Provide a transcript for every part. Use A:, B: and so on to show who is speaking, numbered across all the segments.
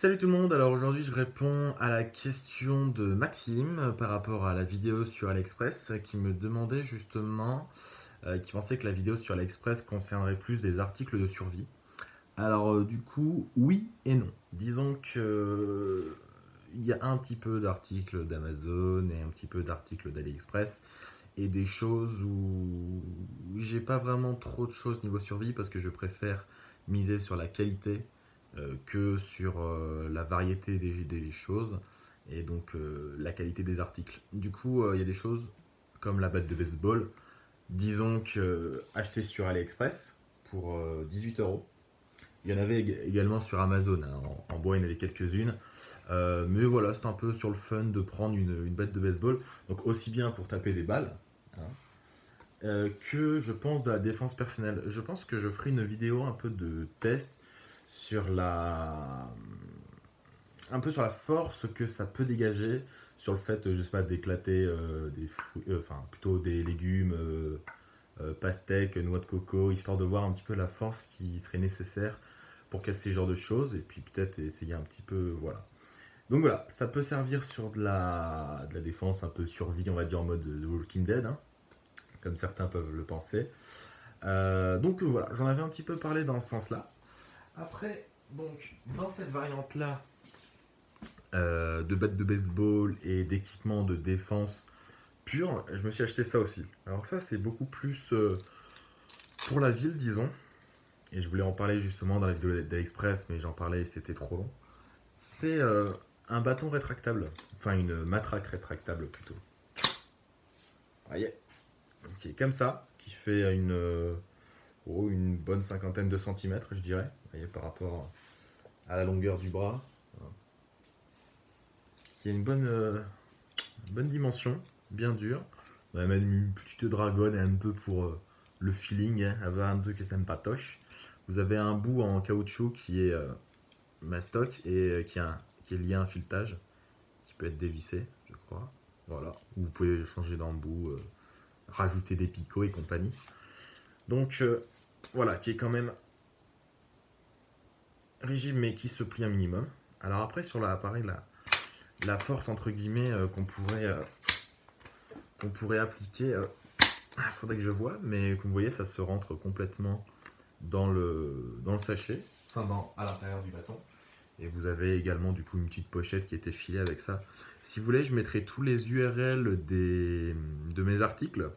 A: Salut tout le monde, alors aujourd'hui je réponds à la question de Maxime par rapport à la vidéo sur AliExpress qui me demandait justement, euh, qui pensait que la vidéo sur AliExpress concernerait plus des articles de survie. Alors euh, du coup, oui et non. Disons que il y a un petit peu d'articles d'Amazon et un petit peu d'articles d'AliExpress et des choses où j'ai pas vraiment trop de choses niveau survie parce que je préfère miser sur la qualité euh, que sur euh, la variété des, choses et donc euh, la qualité des articles. Du coup, il y a des choses comme la batte de baseball, disons que acheté sur AliExpress pour 18 euros. Il y en avait également sur Amazon, hein. en, bois il y en avait quelques-unes. mais voilà, c'est un peu sur le fun de prendre une, batte de baseball. Donc aussi bien pour taper des balles, hein, que je pense de la défense personnelle. Je pense que je ferai une vidéo un peu de test sur la un peu sur la force que ça peut dégager sur le fait, je sais pas, d'éclater euh, des fruits, euh, enfin plutôt des légumes, euh, pastèques, noix de coco, histoire de voir un petit peu la force qui serait nécessaire pour casser ce genre de choses, et puis peut-être essayer un petit peu, voilà. Donc voilà, ça peut servir sur de la, défense un peu survie, on va dire en mode Walking Dead, hein, comme certains peuvent le penser. donc voilà, j'en avais un petit peu parlé dans ce sens-là. Après, donc, dans cette variante-là, euh, de batte de baseball et d'équipement de défense pur, je me suis acheté ça aussi. Alors ça, c'est beaucoup plus euh, pour la ville, disons. Et je voulais en parler justement dans la vidéo d'AliExpress, mais j'en parlais et c'était trop long. C'est euh, un bâton rétractable, enfin une matraque rétractable plutôt. Voyez Qui est comme ça, qui fait une une bonne cinquantaine de centimètres, je dirais, voyez, par rapport à la longueur du bras. Qui a une bonne, euh, bonne dimension, bien dure. On a même une petite dragonne un peu pour euh, le feeling, hein, avoir un peu que ça patoche. Vous avez un bout en caoutchouc qui est euh, mastoc et qui, a, qui est lié à un filetage qui peut être dévissé, je crois. Voilà, vous pouvez changer dans le bout, rajouter des picots et compagnie. Donc voilà, qui est quand même rigide mais qui se plie un minimum. Alors après sur l'appareil, la, la force entre guillemets euh, qu'on pourrait, euh, pourrait appliquer, il euh, ah, faudrait que je vois, mais comme vous voyez ça se rentre complètement dans le, dans le sachet, enfin dans, à l'intérieur du bâton. Et vous avez également du coup une petite pochette qui était filée avec ça. Si vous voulez, je mettrai tous les URL des, de mes articles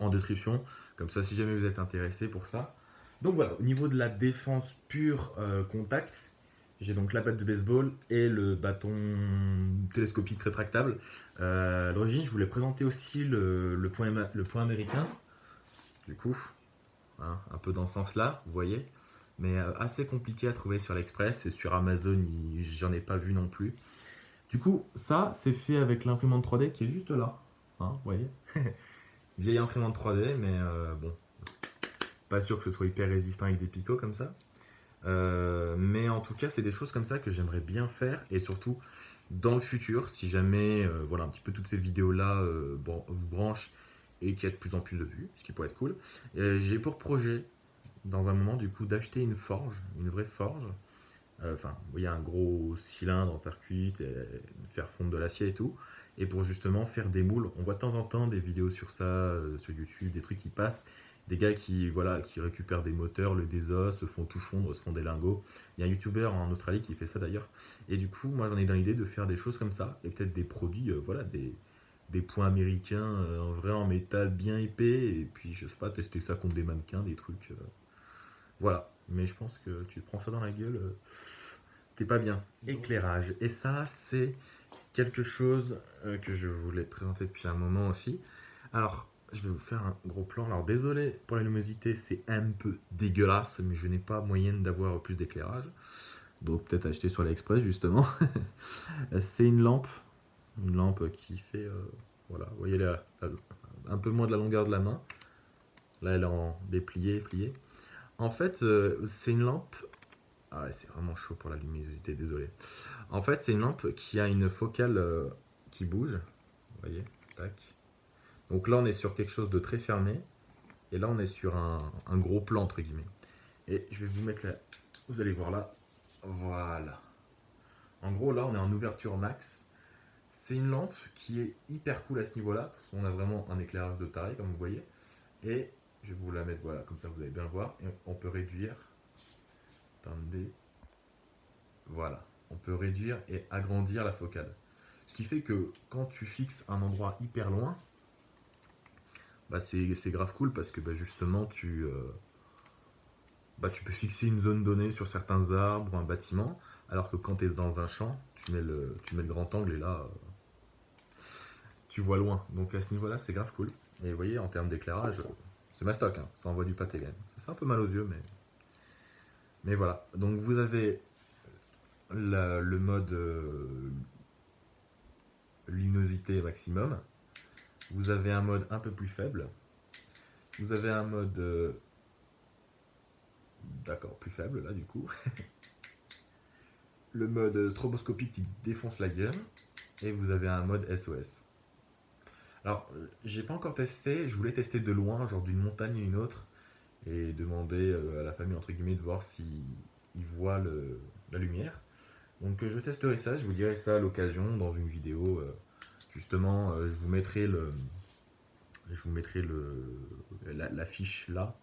A: en description. Comme ça, si jamais vous êtes intéressé pour ça. Donc voilà, au niveau de la défense pure euh, contact, j'ai donc la batte de baseball et le bâton télescopique rétractable. Euh, l'origine, je voulais présenter aussi le, point, américain. Du coup, hein, un peu dans ce sens-là, vous voyez. Mais euh, assez compliqué à trouver sur l'Express et sur Amazon, j'en ai pas vu non plus. Du coup, ça, c'est fait avec l'imprimante 3D qui est juste là. Hein, vous voyez Vieille imprimante 3D, mais bon, pas sûr que ce soit hyper résistant avec des picots comme ça. Euh, mais en tout cas, c'est des choses comme ça que j'aimerais bien faire et surtout dans le futur, si jamais euh, voilà un petit peu toutes ces vidéos-là vous branchent et qu'il y a de plus en plus de vues, ce qui pourrait être cool. J'ai pour projet, dans un moment du coup, d'acheter une forge, une vraie forge. Enfin, vous voyez un gros cylindre en terre cuite, et faire fondre de l'acier et tout et pour justement faire des moules. On voit de temps en temps des vidéos sur ça, euh, sur YouTube, des trucs qui passent, des gars qui, voilà, qui récupèrent des moteurs, le désos, se font tout fondre, se font des lingots. Il y a un YouTuber en Australie qui fait ça d'ailleurs. Et du coup, moi j'en ai dans l'idée de faire des choses comme ça, et peut-être des produits, euh, voilà, des, des points américains euh, en vrai en métal bien épais, et puis je sais pas, tester ça contre des mannequins, des trucs. voilà, mais je pense que tu prends ça dans la gueule, t'es pas bien. Éclairage, et ça c'est quelque chose euh, que je voulais présenter depuis un moment aussi. Alors, je vais vous faire un gros plan. Alors, désolé pour la luminosité, c'est un peu dégueulasse, mais je n'ai pas moyen d'avoir plus d'éclairage. Donc, peut-être acheter sur l'Express, justement. c'est une lampe. Une lampe qui fait, euh, voilà, vous voyez, là, un peu moins de la longueur de la main. Là, elle est en déplié, plié. En fait, euh, c'est une lampe ah ouais, c'est vraiment chaud pour la luminosité, désolé. En fait, c'est une lampe qui a une focale euh, qui bouge. Vous voyez Tac. Donc là, on est sur quelque chose de très fermé. Et là, on est sur un, gros plan, entre guillemets. Et je vais vous mettre là. Vous allez voir là. Voilà. En gros, là, on est en ouverture max. C'est une lampe qui est hyper cool à ce niveau-là. On a vraiment un éclairage de taré, comme vous voyez. Et je vais vous la mettre, voilà, comme ça vous allez bien le voir. Et on peut réduire. Attendez. Voilà. On peut réduire et agrandir la focale. Ce qui fait que quand tu fixes un endroit hyper loin, bah c'est grave cool parce que bah justement tu, euh, bah tu peux fixer une zone donnée sur certains arbres ou un bâtiment, alors que quand tu es dans un champ, tu mets le, tu mets le grand angle et là, euh, tu vois loin. Donc à ce niveau-là, c'est grave cool. Et vous voyez, en termes d'éclairage, c'est ma stock, hein. ça envoie du pâté Ça fait un peu mal aux yeux, mais, mais voilà. Donc vous avez le mode euh, luminosité maximum. Vous avez un mode un peu plus faible. Vous avez un mode... Euh, d'accord, plus faible là du coup. le mode stroboscopique qui défonce la gueule. Et vous avez un mode SOS. Alors, j'ai pas encore testé, je voulais tester de loin, genre d'une montagne à une autre, et demander euh, à la famille, entre guillemets, de voir s'ils voient la lumière. Donc je testerai ça, je vous dirai ça à l'occasion dans une vidéo. Euh, justement, euh, je vous mettrai le, la, fiche là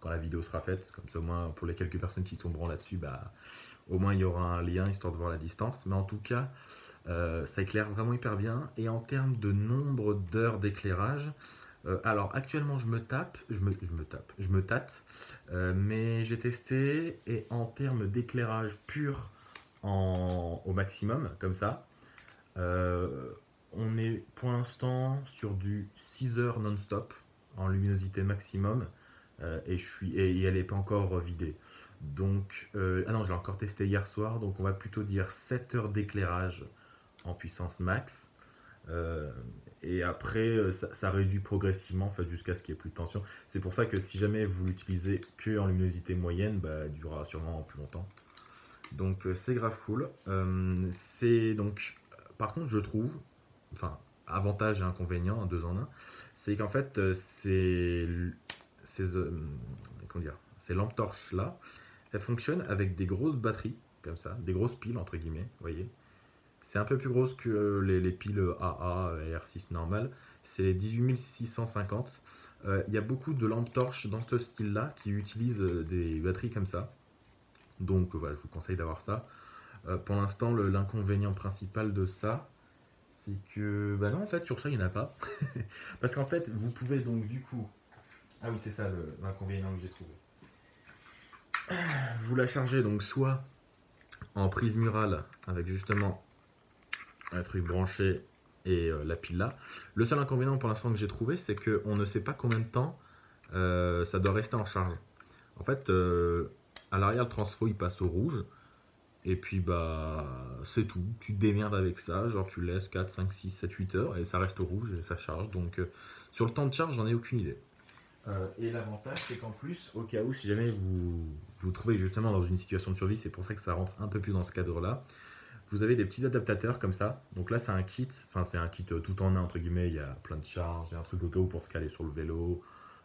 A: quand la vidéo sera faite. Comme ça, au moins pour les quelques personnes qui tomberont là-dessus, bah, au moins il y aura un lien histoire de voir la distance. Mais en tout cas, euh, ça éclaire vraiment hyper bien. Et en termes de nombre d'heures d'éclairage, alors actuellement je me tape, je me, je me tape, je me tâte, mais j'ai testé et en termes d'éclairage pur au maximum, comme ça. Euh, on est pour l'instant sur du 6 heures non-stop en luminosité maximum euh, et, elle n'est pas encore vidée. Donc, euh, ah non, je l'ai encore testé hier soir, donc on va plutôt dire 7 heures d'éclairage en puissance max. et après, ça, réduit progressivement en fait, jusqu'à ce qu'il n'y ait plus de tension. C'est pour ça que si jamais vous l'utilisez que en luminosité moyenne, bah, elle durera sûrement plus longtemps. Donc euh, c'est grave cool. Euh, c'est donc, par contre, je trouve, enfin, avantage et inconvénient, un deux en un, c'est qu'en fait, euh, c'est ces, comment dire, ces lampes torches là, elles fonctionnent avec des grosses batteries, comme ça, des grosses piles entre guillemets, vous voyez. C'est un peu plus grosse que les, piles AA et R6 normales. C'est les 18650. Il y a beaucoup de lampes torches dans ce style-là qui utilisent des batteries comme ça. Donc voilà, je vous conseille d'avoir ça. Euh, pour l'instant, l'inconvénient principal de ça, c'est que, bah non, en fait, sur ça, il n'y en a pas. Parce qu'en fait, vous pouvez donc du coup... Ah oui, c'est ça l'inconvénient que j'ai trouvé. Vous la chargez donc soit en prise murale avec justement un truc branché et euh, la pile là. Le seul inconvénient pour l'instant que j'ai trouvé, c'est qu'on ne sait pas combien de temps euh, ça doit rester en charge. En fait, à l'arrière, le transfo, il passe au rouge. Et puis, bah, c'est tout. Tu te démerdes avec ça. Genre, tu laisses 4, 5, 6, 7, 8 heures et ça reste au rouge et ça charge. Donc, euh, sur le temps de charge, j'en ai aucune idée. Euh, et l'avantage, c'est qu'en plus, au cas où, si jamais vous vous trouvez justement dans une situation de survie, c'est pour ça que ça rentre un peu plus dans ce cadre-là. Vous avez des petits adaptateurs comme ça. Donc là, c'est un kit. Enfin, c'est un kit euh, tout en un, entre guillemets. Il y a plein de charges. Il y a un truc au cas où pour se caler sur le vélo.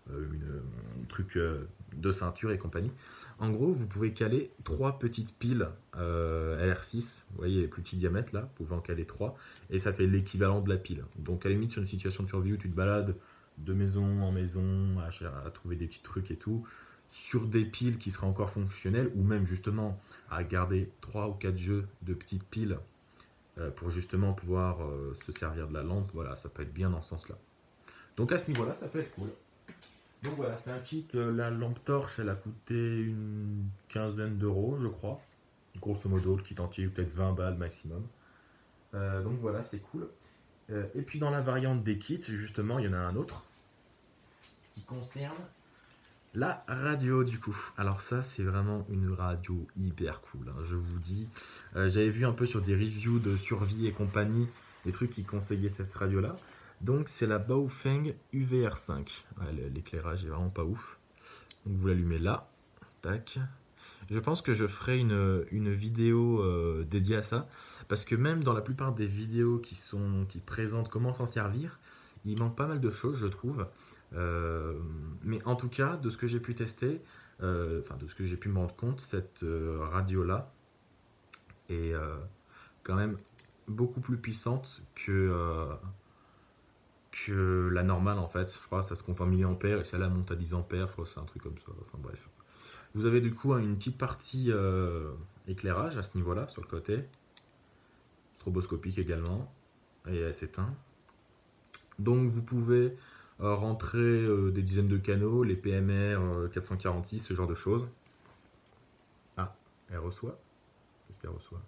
A: un truc de ceinture et compagnie. En gros, vous pouvez caler trois petites piles euh, LR6, vous voyez les plus petits diamètres là, vous pouvez en caler trois, et ça fait l'équivalent de la pile. Donc à la limite, sur une situation de survie où tu te balades de maison en maison à, trouver des petits trucs et tout, sur des piles qui seraient encore fonctionnelles, ou même justement à garder trois ou quatre jeux de petites piles euh, pour justement pouvoir euh, se servir de la lampe, voilà, ça peut être bien dans ce sens-là. Donc à ce niveau-là, ça peut être cool. Donc voilà, c'est un kit. Euh, la lampe torche, elle a coûté une quinzaine d'euros, je crois. Grosso modo, le kit entier, peut-être 20 balles maximum. Euh, donc voilà, c'est cool. Euh, et puis dans la variante des kits, justement, il y en a un autre qui concerne la radio du coup. Alors ça, c'est vraiment une radio hyper cool, hein, je vous dis. J'avais vu un peu sur des reviews de survie et compagnie, des trucs qui conseillaient cette radio-là. Donc c'est la Baofeng UVR5. L'éclairage est vraiment pas ouf. Donc vous l'allumez là. Tac. Je pense que je ferai une, vidéo euh, dédiée à ça. Parce que même dans la plupart des vidéos qui, sont, qui présentent comment s'en servir, il manque pas mal de choses, je trouve. Euh, mais en tout cas, de ce que j'ai pu tester, euh, enfin de ce que j'ai pu me rendre compte, cette radio-là est quand même beaucoup plus puissante que, que la normale en fait. Je crois que ça se compte en milliampères et celle-là monte à 10 ampères, je crois que c'est un truc comme ça. Enfin bref. Vous avez du coup une petite partie euh, éclairage à ce niveau-là, sur le côté. Stroboscopique également. Et elle s'éteint. Donc vous pouvez euh, rentrer des dizaines de canaux, les PMR 446, ce genre de choses. Ah, elle reçoit? Qu'est-ce qu'elle reçoit?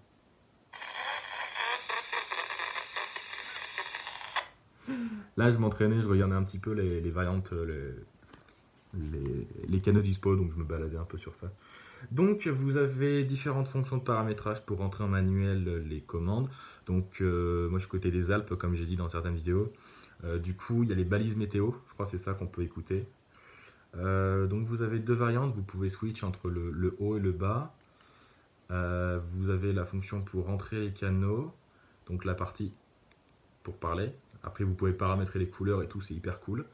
A: Là, je m'entraînais, je regardais un petit peu les, variantes, euh, les, canaux dispo, donc je me baladais un peu sur ça. Donc, vous avez différentes fonctions de paramétrage pour rentrer en manuel euh, les commandes. Donc, euh, moi, je suis côté des Alpes, comme j'ai dit dans certaines vidéos. du coup, il y a les balises météo, je crois que c'est ça qu'on peut écouter. donc, vous avez deux variantes, vous pouvez switch entre le, le haut et le bas. vous avez la fonction pour rentrer les canaux, donc la partie pour parler, après, vous pouvez paramétrer les couleurs et tout, c'est hyper cool.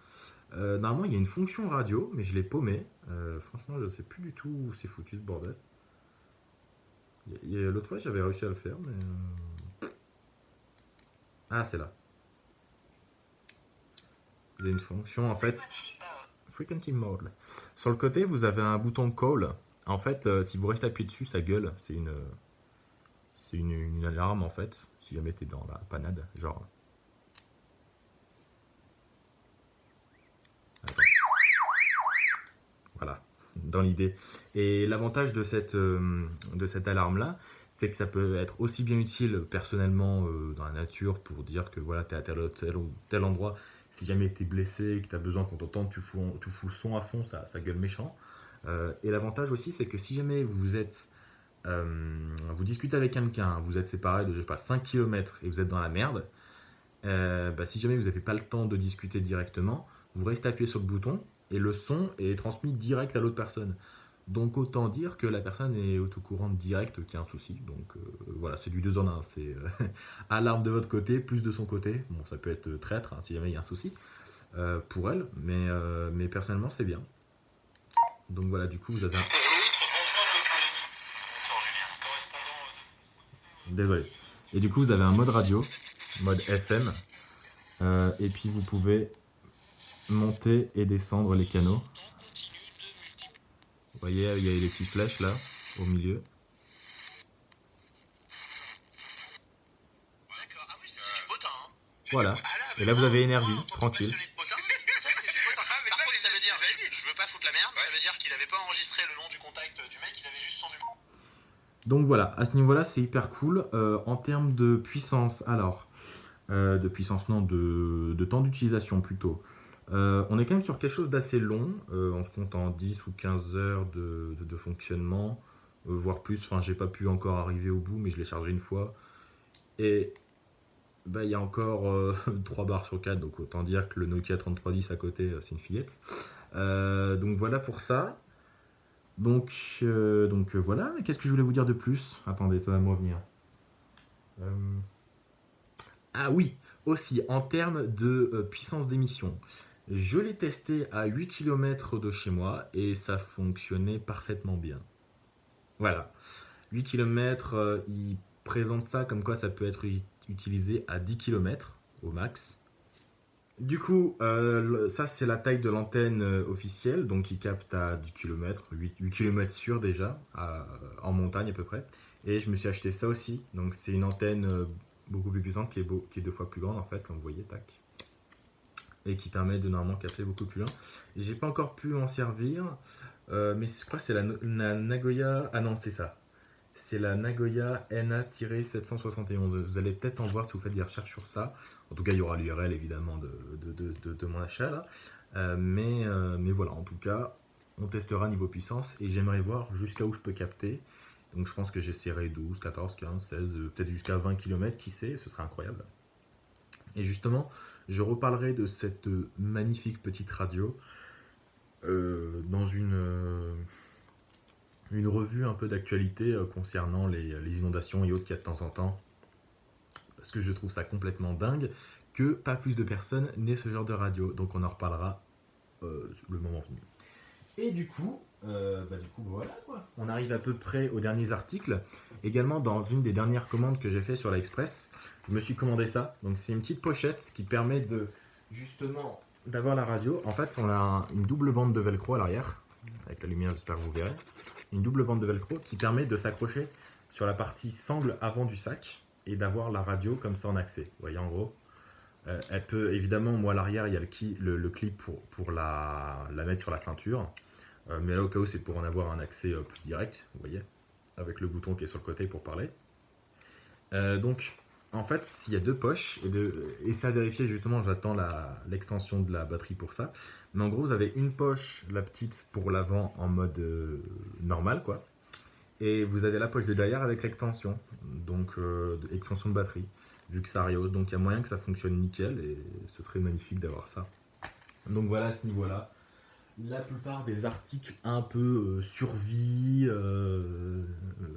A: Euh, normalement, il y a une fonction radio, mais je l'ai paumé. Euh, franchement, je ne sais plus du tout où c'est foutu ce bordel. L'autre fois, j'avais réussi à le faire, mais... Euh, ah, c'est là. Vous avez une fonction, en fait... Frequency Mode. Sur le côté, vous avez un bouton Call. En fait, si vous restez appuyé dessus, ça gueule. C'est une... C'est une, une, alarme, en fait. Si jamais t'es dans la panade. Genre... Voilà, dans l'idée. Et l'avantage de cette, euh, de cette alarme-là, c'est que ça peut être aussi bien utile personnellement euh, dans la nature pour dire que voilà, tu es à tel, tel, tel endroit. Si jamais tu es blessé, que tu as besoin qu'on t'entende, tu fous, tu fous le son à fond, ça, ça gueule méchant. Euh, et l'avantage aussi, c'est que si jamais vous êtes vous discutez avec quelqu'un, vous êtes séparés de je sais pas 5 km et vous êtes dans la merde, bah, si jamais vous n'avez pas le temps de discuter directement, vous restez appuyé sur le bouton et le son est transmis direct à l'autre personne. Donc autant dire que la personne est au tout courant direct qu'il y a un souci. Donc euh, voilà, c'est du 2 en 1. C'est euh, alarme de votre côté, plus de son côté. Bon, ça peut être traître hein, si jamais il y a un souci euh, pour elle, mais, mais personnellement c'est bien. Donc voilà, du coup vous avez un... Désolé. Et du coup vous avez un mode radio, mode FM, et puis vous pouvez monter et descendre les canaux. Vous voyez, il y a les petites flèches là, au milieu. Voilà. Et là, vous avez énergie, tranquille. Donc voilà, à ce niveau-là, c'est hyper cool. Euh, en termes de puissance, alors, euh, de puissance, non, de, de temps d'utilisation plutôt. Euh, on est quand même sur quelque chose d'assez long, euh, on se compte en 10 ou 15 heures de, fonctionnement, euh, voire plus, enfin j'ai pas pu encore arriver au bout mais je l'ai chargé une fois. Et bah, il y a encore 3 barres sur 4, donc autant dire que le Nokia 3310 à côté c'est une fillette. donc voilà pour ça. Donc, donc voilà, qu'est-ce que je voulais vous dire de plus? Attendez, ça va me revenir. Ah oui, aussi en termes de puissance d'émission. Je l'ai testé à 8 km de chez moi et ça fonctionnait parfaitement bien. Voilà. 8 km, euh, il présente ça comme quoi ça peut être utilisé à 10 km au max. Du coup, euh, ça c'est la taille de l'antenne euh, officielle, donc il capte à 10 km, 8, km sûr déjà, en montagne à peu près. Et je me suis acheté ça aussi, donc c'est une antenne beaucoup plus puissante qui est, qui est deux fois plus grande en fait, comme vous voyez, tac et qui permet de normalement capter beaucoup plus loin. J'ai pas encore pu en servir, euh, mais je crois que c'est la, Nagoya. Ah non, c'est ça. C'est la Nagoya NA-771. Vous allez peut-être en voir si vous faites des recherches sur ça. En tout cas, il y aura l'URL évidemment de, de, de, mon achat là. Euh, mais, euh, mais voilà, en tout cas, on testera niveau puissance et j'aimerais voir jusqu'à où je peux capter. Donc je pense que j'essaierai 12, 14, 15, 16, peut-être jusqu'à 20 km, qui sait, ce serait incroyable. Et justement, je reparlerai de cette magnifique petite radio euh, dans une, euh, une revue un peu d'actualité euh, concernant les, inondations et autres qu'il y a de temps en temps. Parce que je trouve ça complètement dingue que pas plus de personnes n'aient ce genre de radio. Donc on en reparlera le moment venu. Et du coup, euh, bah, quoi. On arrive à peu près aux derniers articles. Également, dans une des dernières commandes que j'ai fait sur l'Express, je me suis commandé ça. Donc, c'est une petite pochette qui permet de justement d'avoir la radio. En fait, on a une double bande de velcro à l'arrière. Avec la lumière, j'espère que vous verrez. Une double bande de velcro qui permet de s'accrocher sur la partie sangle avant du sac et d'avoir la radio comme ça en accès. Vous voyez en gros euh, Elle peut évidemment, moi à l'arrière, il y a le, clip pour, la, la, mettre sur la ceinture. Euh, mais là au cas où c'est pour en avoir un accès euh, plus direct, vous voyez, avec le bouton qui est sur le côté pour parler. donc en fait, il y a deux poches, et, c'est à vérifier justement, j'attends l'extension de la batterie pour ça. Mais en gros, vous avez une poche, la petite, pour l'avant en mode normal, quoi. Et vous avez la poche de derrière avec l'extension, donc euh, extension de batterie, vu que ça rehausse. Donc il y a moyen que ça fonctionne nickel et ce serait magnifique d'avoir ça. Donc voilà à ce niveau-là. La plupart des articles un peu euh, survie, euh,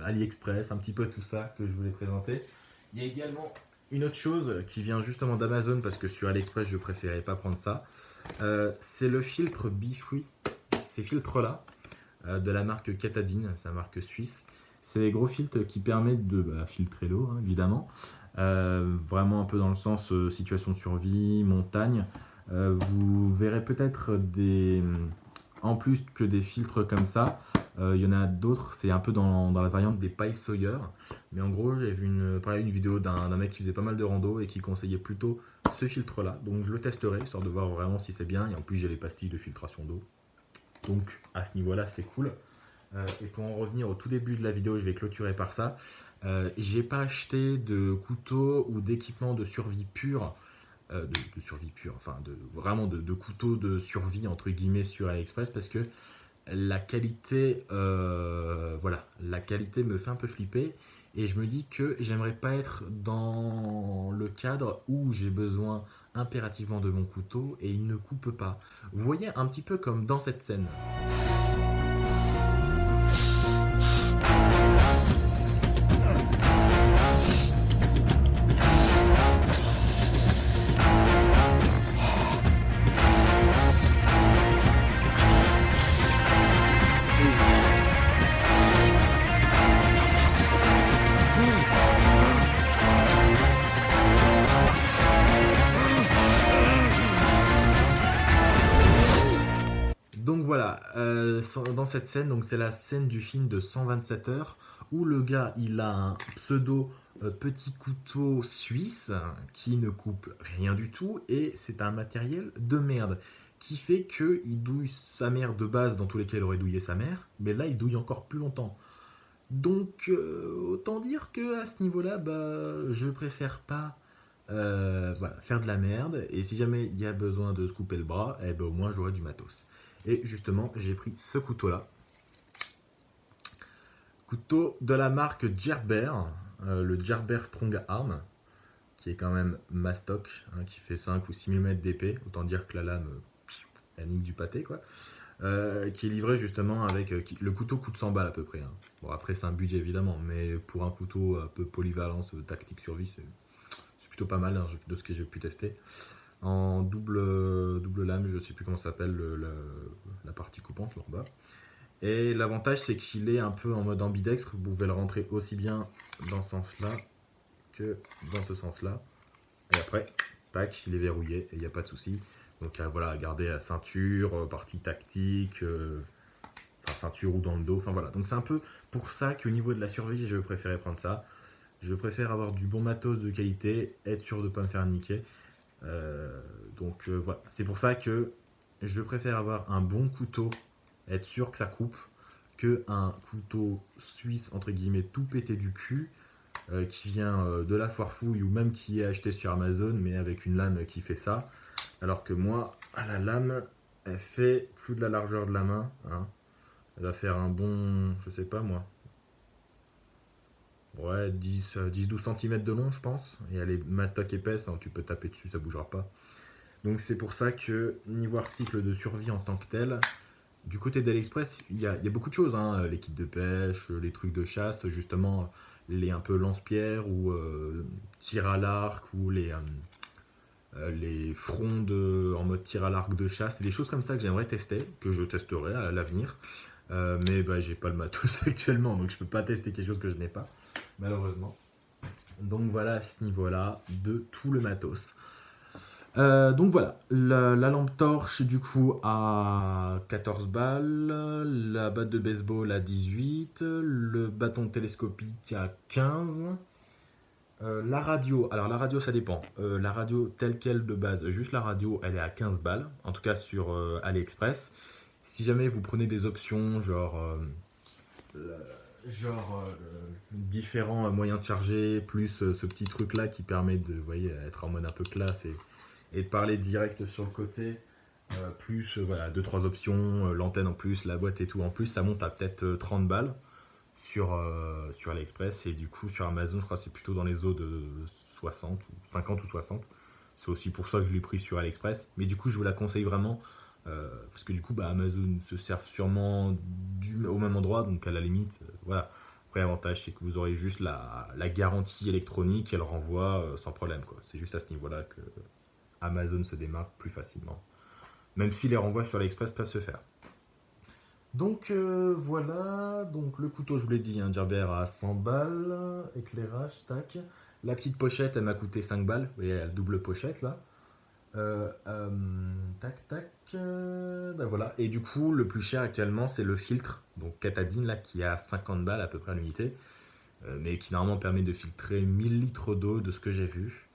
A: AliExpress, un petit peu tout ça que je voulais présenter. Il y a également une autre chose qui vient justement d'Amazon parce que sur AliExpress je préférais pas prendre ça. c'est le filtre Bifree. Ces filtres là, euh, de la marque Catadine, la marque suisse. C'est les gros filtres qui permettent de bah, filtrer l'eau, hein, évidemment. Euh, vraiment un peu dans le sens euh, situation de survie, montagne. Vous verrez peut-être des... En plus que des filtres comme ça, il y en a d'autres, c'est un peu dans, la variante des pailles Sawyer. Mais en gros, j'ai vu une, une vidéo d'un mec qui faisait pas mal de rando et qui conseillait plutôt ce filtre-là. Donc je le testerai, histoire de voir vraiment si c'est bien. Et en plus, j'ai les pastilles de filtration d'eau. Donc à ce niveau-là, c'est cool. Euh, et pour en revenir au tout début de la vidéo, je vais clôturer par ça. Euh, j'ai pas acheté de couteau ou d'équipement de survie pure, euh, de, survie pure, enfin de, vraiment de, de, couteau de survie entre guillemets sur AliExpress parce que la qualité, voilà, la qualité me fait un peu flipper et je me dis que j'aimerais pas être dans le cadre où j'ai besoin impérativement de mon couteau et il ne coupe pas. Vous voyez un petit peu comme dans cette scène. Euh, dans cette scène, donc c'est la scène du film de 127 heures où le gars il a un pseudo euh, petit couteau suisse qui ne coupe rien du tout et c'est un matériel de merde qui fait que il douille sa mère de base dans tous lesquels il aurait douillé sa mère, mais là il douille encore plus longtemps. Donc euh, autant dire que à ce niveau-là, bah, je préfère pas faire de la merde et si jamais il y a besoin de se couper le bras, eh ben, au moins j'aurai du matos. Et justement, j'ai pris ce couteau-là. Couteau de la marque Gerber, euh, le Gerber Strong Arm, qui est quand même mastoc, hein, qui fait 5 ou 6 mm d'épée. Autant dire que la lame, elle nique du pâté, quoi. Euh, qui est livré justement avec... Euh, le couteau coûte 100 balles à peu près. Hein. Bon, après, c'est un budget évidemment, mais pour un couteau un peu polyvalence, tactique survie, c'est plutôt pas mal hein, de ce que j'ai pu tester en double, double lame, je ne sais plus comment ça s'appelle la partie coupante là bas. Et l'avantage c'est qu'il est un peu en mode ambidextre, vous pouvez le rentrer aussi bien dans ce sens là que dans ce sens là. Et après, tac, il est verrouillé et il n'y a pas de souci. Donc voilà, garder la ceinture, euh, partie tactique, euh, enfin ceinture ou dans le dos, enfin voilà. Donc c'est un peu pour ça qu'au niveau de la survie, je préférais prendre ça. Je préfère avoir du bon matos de qualité, être sûr de ne pas me faire niquer. Euh, donc euh, voilà, c'est pour ça que je préfère avoir un bon couteau, être sûr que ça coupe, que un couteau suisse, entre guillemets, tout pété du cul, euh, qui vient de la foire fouille ou même qui est acheté sur Amazon, mais avec une lame qui fait ça. Alors que moi, à la lame, elle fait plus de la largeur de la main. Hein. Elle va faire un bon, je sais pas moi, Ouais, 10-12 cm de long, je pense. Et elle est mastoc épaisse, hein, tu peux taper dessus, ça bougera pas. Donc c'est pour ça que niveau article de survie en tant que tel, du côté d'AliExpress, il y, a, beaucoup de choses. Hein. les kits de pêche, les trucs de chasse, justement, les un peu lance-pierre ou euh, tir à l'arc ou les, euh, les frondes en mode tir à l'arc de chasse, des choses comme ça que j'aimerais tester, que je testerai à l'avenir. mais bah, j'ai pas le matos actuellement, donc je peux pas tester quelque chose que je n'ai pas, malheureusement. Donc voilà à ce niveau-là de tout le matos. Euh, donc voilà, la, lampe torche du coup à 14 balles, la batte de baseball à 18, le bâton télescopique à 15, euh, la radio, alors la radio ça dépend, euh, la radio telle qu'elle de base, juste la radio elle est à 15 balles, en tout cas sur AliExpress. Si jamais vous prenez des options genre genre différents moyens de charger, plus ce petit truc là qui permet de voyez, être en mode un peu classe et de parler direct sur le côté. Euh, plus euh, voilà, 2-3 options, euh, l'antenne en plus, la boîte et tout en plus, ça monte à peut-être 30 balles sur, sur AliExpress et du coup sur Amazon je crois c'est plutôt dans les eaux de 60 ou 50 ou 60 c'est aussi pour ça que je l'ai pris sur AliExpress mais du coup je vous la conseille vraiment parce que du coup bah, Amazon se sert sûrement du, au même endroit donc à la limite voilà après l'avantage c'est que vous aurez juste la, garantie électronique elle renvoie sans problème c'est juste à ce niveau là que Amazon se démarque plus facilement. Même si les renvois sur l'Express peuvent se faire. Donc euh, voilà, donc le couteau je vous l'ai dit, un Gerber à 100 balles, éclairage, tac. La petite pochette elle m'a coûté 5 balles, vous voyez la double pochette là. Euh, euh, tac tac, ben voilà. Et du coup le plus cher actuellement c'est le filtre, donc Catadine là qui a 50 balles à peu près à l'unité. mais qui normalement permet de filtrer 1000 litres d'eau de ce que j'ai vu.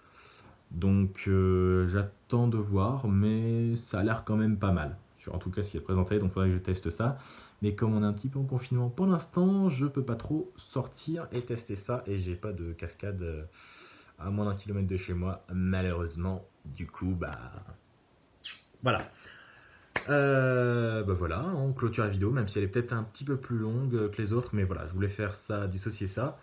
A: Donc euh, j'attends de voir, mais ça a l'air quand même pas mal. En tout cas, ce qui est présenté, donc il faudrait que je teste ça. Mais comme on est un petit peu en confinement pour l'instant, je peux pas trop sortir et tester ça. Et j'ai pas de cascade euh, à moins d'un kilomètre de chez moi, malheureusement. Du coup, bah... Voilà. Euh, bah voilà, on clôture la vidéo, même si elle est peut-être un petit peu plus longue que les autres. Mais voilà, je voulais faire ça, dissocier ça.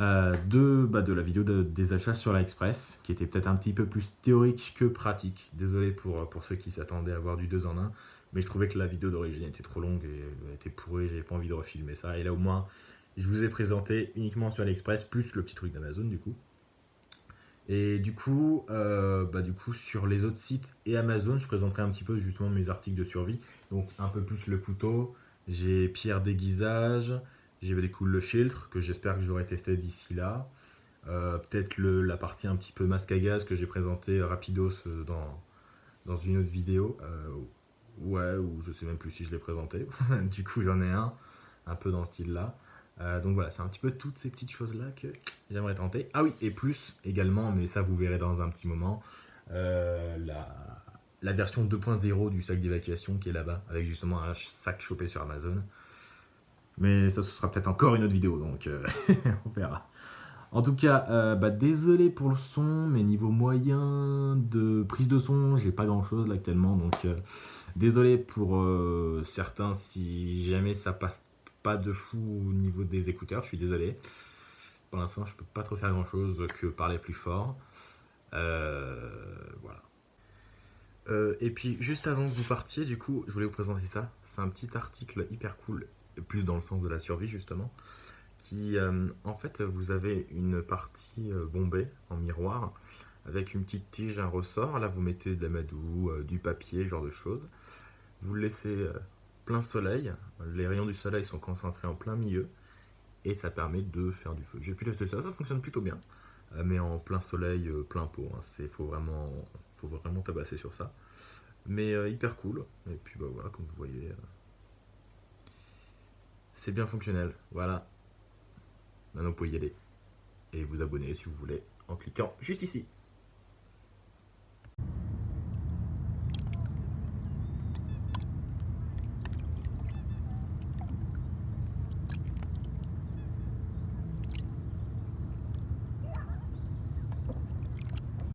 A: Euh, de, bah, de la vidéo des achats sur l'Express, qui était peut-être un petit peu plus théorique que pratique. Désolé pour, pour ceux qui s'attendaient à voir du 2 en 1, mais je trouvais que la vidéo d'origine était trop longue et était pourrie, j'avais pas envie de refilmer ça. Et là au moins, je vous ai présenté uniquement sur l'Express, plus le petit truc d'Amazon du coup. Et du coup, euh, bah, du coup, sur les autres sites et Amazon, je présenterai un petit peu justement mes articles de survie. Donc un peu plus le couteau, j'ai pierre déguisage, j'ai du coup le filtre que j'espère que j'aurai testé d'ici là. Euh, peut-être la partie un petit peu masque à gaz que j'ai présenté rapidos euh, dans, dans une autre vidéo. Ouais, ou je sais même plus si je l'ai présenté. du coup, j'en ai un, un peu dans ce style-là. Donc voilà, c'est un petit peu toutes ces petites choses-là que j'aimerais tenter. Ah oui, et plus également, mais ça vous verrez dans un petit moment, la, la version 2.0 du sac d'évacuation qui est là-bas, avec justement un sac chopé sur Amazon. Mais ça, ce sera peut-être encore une autre vidéo, donc euh, on verra. En tout cas, euh, bah, désolé pour le son, mais niveau moyen de prise de son, j'ai pas grand chose là actuellement, donc euh, désolé pour certains si jamais ça passe pas de fou au niveau des écouteurs, je suis désolé. Pour l'instant, je peux pas trop faire grand chose que parler plus fort. voilà. et puis, juste avant que vous partiez, du coup, je voulais vous présenter ça. C'est un petit article hyper cool plus dans le sens de la survie justement, qui euh, en fait vous avez une partie euh, bombée en miroir avec une petite tige, un ressort, là vous mettez de la madou, euh, du papier, genre de choses. Vous le laissez plein soleil, les rayons du soleil sont concentrés en plein milieu et ça permet de faire du feu. J'ai pu tester ça, ça fonctionne plutôt bien, mais en plein soleil, plein pot, hein. c'est faut vraiment, faut vraiment tabasser sur ça. Mais hyper cool, et puis bah voilà, comme vous voyez, c'est bien fonctionnel, voilà. Maintenant vous pouvez y aller et vous abonner si vous voulez en cliquant juste ici.